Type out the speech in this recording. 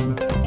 Música